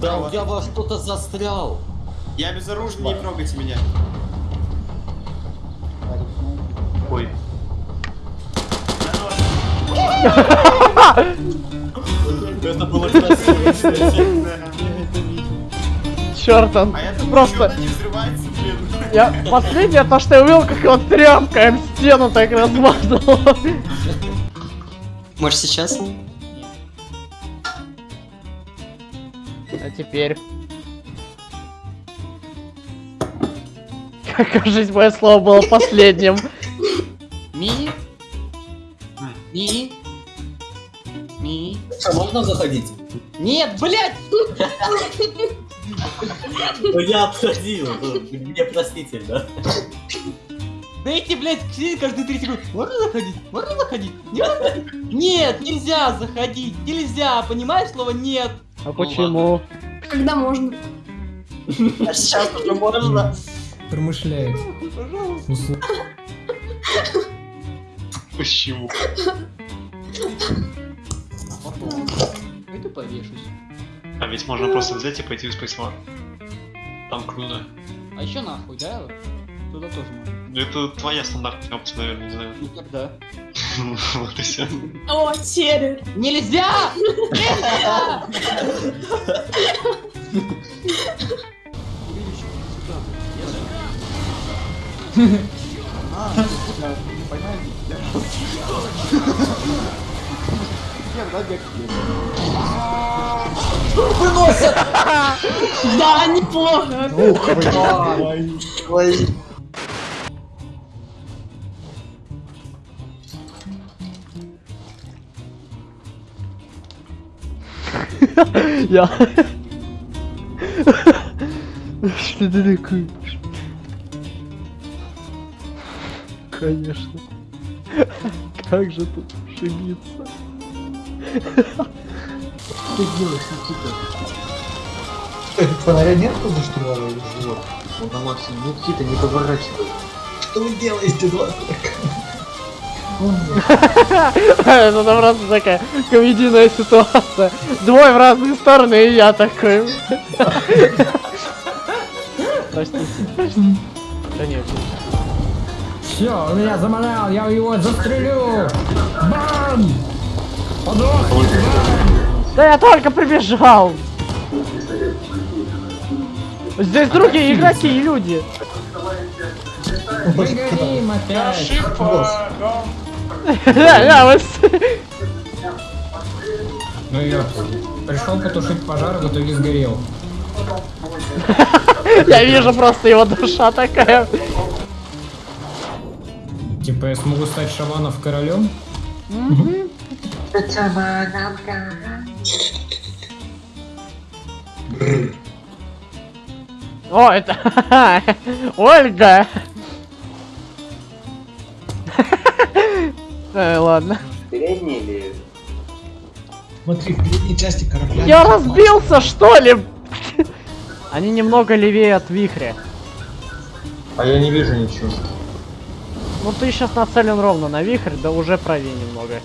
Да, я во что-то застрял. Я безоружен, не трогайте меня. Ой. Это было красиво. Черт, он А просто... что она не взрывается, блин. Я последнее то, что я увидел, как он тряпкой об стену так размазал. Может сейчас? А теперь... Кажись, мое слово было последним. Ми? Ми? Ми? Можно заходить? Нет, блядь! Ну я отходил. ну, Мне простительно. Дайте, блядь, сидеть каждые 3 секунды. Можно заходить? Можно заходить? Нет, нельзя заходить. Нельзя, понимаешь слово нет? А почему? Когда можно? А сейчас уже можно. Промышляет. Пожалуйста. Услу- Почему? Пойду повешусь. А ведь можно просто взять и пойти в Space Там круто. А еще нахуй, да? Туда тоже можно. Ну это твоя стандартная опция, наверное, не знаю. Ну когда? Вот и все. О, террор. Нельзя! Нельзя! Да, неплохо. Я... Что ты такой? Конечно. Как же тут ошибиться? Фонаря нет за штурвала или чего? На максимум. Никита, не поворачивай. Что вы делаете, доктор? Это там просто такая комедийная ситуация. Двое в разные стороны, и я такой. Простите. Да нет. Все, он меня замалял, я его застрелю! Бам! Подох! Да я только прибежал. Здесь другие игроки и люди. Мы горим опять! Да, вот. Ну я пришел потушить пожар, в итоге сгорел. Я вижу просто его душа такая. Типа я смогу стать Шаманов королем? О, это... Ольга! Э, ладно. Передний или... Смотри, в передней части корабля. Я разбился, что ли? Они немного левее от вихря. А я не вижу ничего. Ну ты сейчас нацелен ровно на вихрь, да уже правее немного.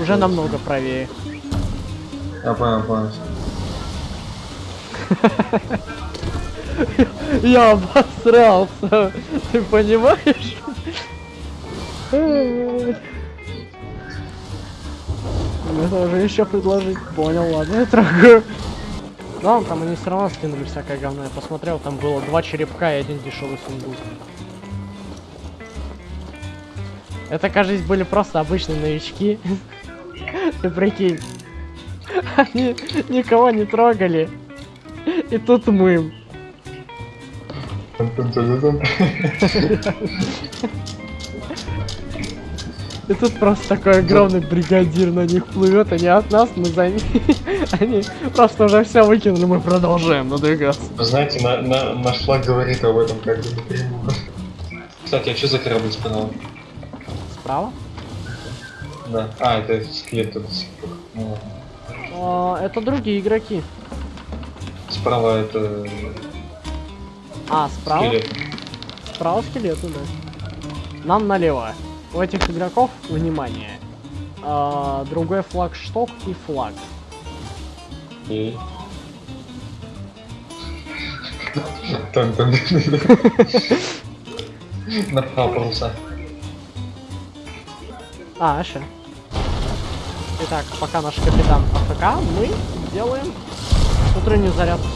Уже намного правее. Я понял, понял. Я обосрался. Ты понимаешь? Это уже еще предложить. Понял, ладно, я трогаю. Да, там они все равно скинули всякое говно. Я посмотрел, там было два черепка и один дешевый сундук. Это, кажется, были просто обычные новички. Ты прикинь. Они никого не трогали. И тут мы. И тут просто такой огромный бригадир на них плывет, они от нас, мы за ними. Они просто уже все выкинули, мы продолжаем надвигаться. Вы знаете, на, на, наш флаг говорит об этом как бы напрямую. Кстати, а что за корабль справа? Справа? Да. А, это скелет тут. Ну, это другие игроки. Справа это А, справа? скелет. Справа скелеты, да. Нам налево. У этих игроков, внимание, э, другой флаг шток и флаг. И... Напал, так. Нахапался. А, аша. Итак, пока наш капитан АФК, мы делаем утреннюю зарядку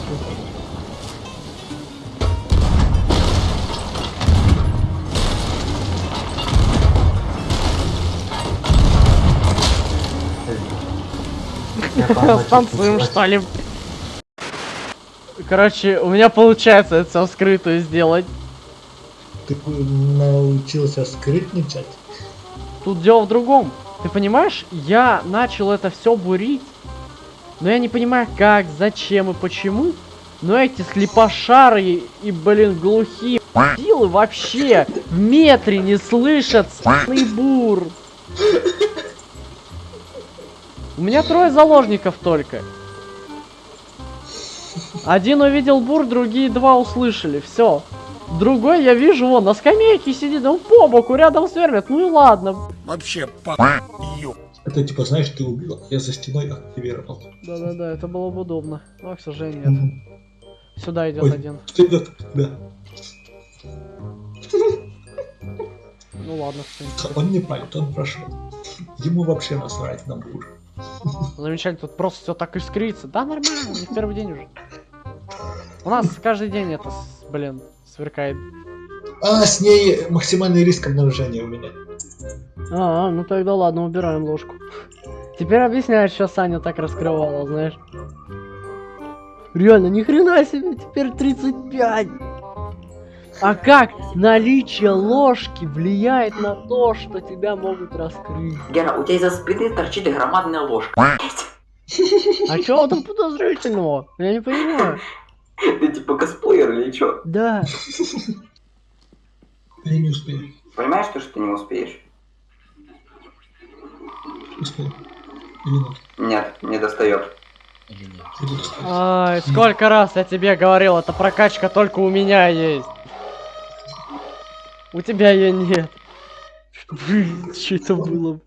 Станцуем, что ли? Короче, у меня получается это все вскрытую сделать. Ты научился скрытничать? Тут дело в другом. Ты понимаешь, я начал это все бурить, но я не понимаю как, зачем и почему. Но эти слепошары и, блин, глухие силы вообще в метре не слышат бур. У меня трое заложников только. Один увидел бур, другие два услышали. Все. Другой я вижу, он на скамейке сидит, он по боку рядом с вермит. Ну и ладно. Это типа, знаешь, ты убил, я за стеной активировал. Да-да-да, это было бы удобно. Но, к сожалению, нет. Сюда идет Ой. один. Идет? Да. Ну ладно, в принципе. Он не палит, он прошел. Ему вообще насрать на бур. Замечательно, тут просто все так искрится. Да, нормально, не в первый день уже. У нас каждый день это, блин, сверкает. А, с ней максимальный риск обнаружения у меня. А, ну тогда ладно, убираем ложку. Теперь объясняешь, что Саня так раскрывала, знаешь. Реально, ни хрена себе, теперь 35. А как наличие ложки влияет на то, что тебя могут раскрыть? Гера, у тебя из-за спины торчит громадная ложка. А чё там подозрительного? Я не понимаю. Ты типа косплеер или чё? Да. Я не успею. Понимаешь, что, что ты не успеешь? Успею. Минут. Нет, не достает. Или сколько раз я тебе говорил, эта прокачка только у меня есть. У тебя ее нет. Блин, что это было?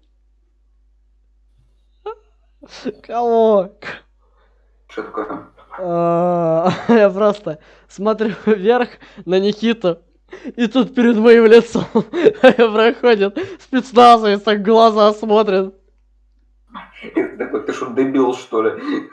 Кого? Что такое? А, Я просто смотрю вверх на Никиту, и тут перед моим лицом проходит спецназовец, так глаза смотрит. Такой, ты что, дебил, что ли?